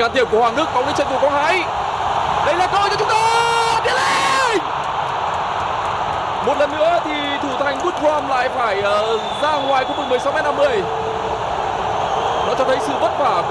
can thiệp của Hoàng Đức bóng đến chân của Quang Hải đây là cơ hội cho chúng ta tiến lên một lần nữa thì thủ thành Woodrum lại phải uh, ra ngoài khu vực 16 m 50 nó cho thấy sự vất vả